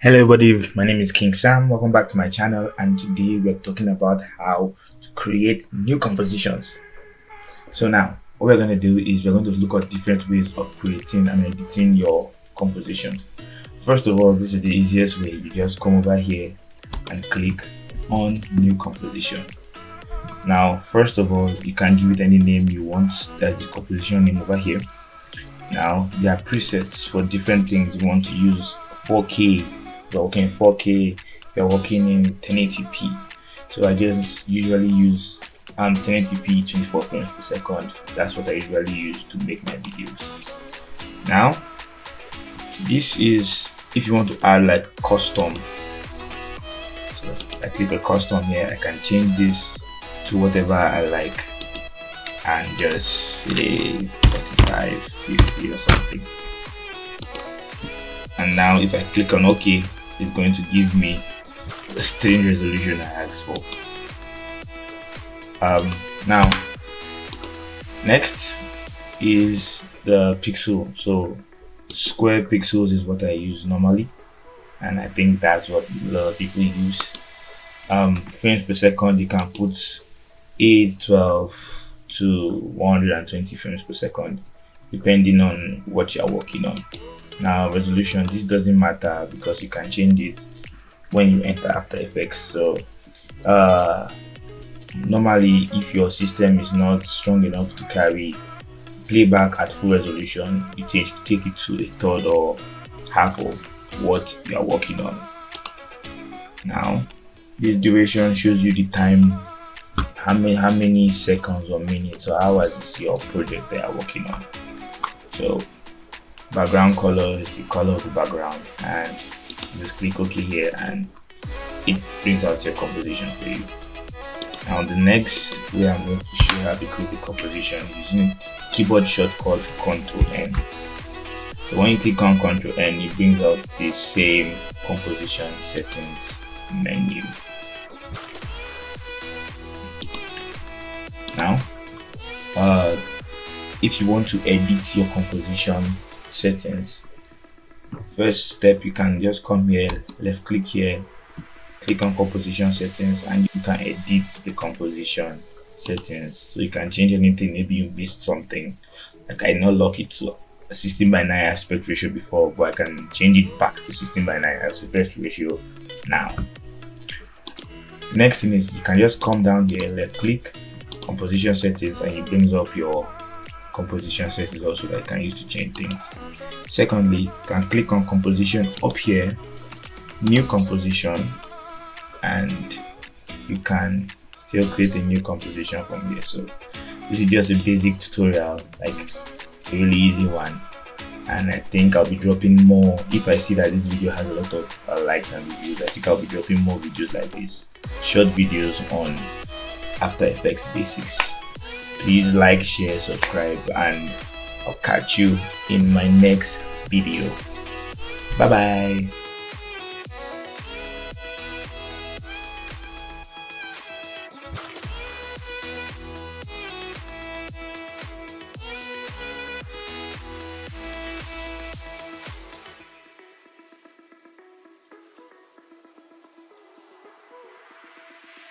Hello everybody, my name is King Sam. Welcome back to my channel and today we're talking about how to create new compositions. So now what we're going to do is we're going to look at different ways of creating and editing your composition. First of all, this is the easiest way. You just come over here and click on new composition. Now, first of all, you can give it any name you want. That's the composition name over here. Now, there are presets for different things you want to use 4K you're working in 4K, you're working in 1080p. So I just usually use um 1080p 24 frames per second. That's what I usually use to make my videos. Now, this is if you want to add like custom. So I click a custom here. I can change this to whatever I like and just say 45, 50 or something. And now if I click on OK, is going to give me the stream resolution I asked for. Um, now, next is the pixel. So square pixels is what I use normally, and I think that's what a lot of people use. Um, frames per second, you can put 8, 12 to 120 frames per second, depending on what you're working on now resolution this doesn't matter because you can change it when you enter after effects. So uh, normally if your system is not strong enough to carry playback at full resolution you take take it to a third or half of what you are working on. Now this duration shows you the time how many how many seconds or minutes or hours is your project they are working on. So background color is the color of the background and just click ok here and it brings out your composition for you. Now the next way i'm going to show you how to create the composition using keyboard shortcut ctrl n. So when you click on ctrl n it brings out the same composition settings menu. Now uh, if you want to edit your composition settings. First step you can just come here left click here click on composition settings and you can edit the composition settings. So you can change anything maybe you missed something. Like i not lock it to a 16 by 9 aspect ratio before but i can change it back to 16 by 9 aspect ratio now. Next thing is you can just come down here left click composition settings and it brings up your composition settings also that you can use to change things. Secondly, you can click on composition up here, new composition, and you can still create a new composition from here. So this is just a basic tutorial, like a really easy one. And I think I'll be dropping more if I see that this video has a lot of uh, likes and reviews. I think I'll be dropping more videos like this, short videos on After Effects basics please like share subscribe and i'll catch you in my next video. Bye bye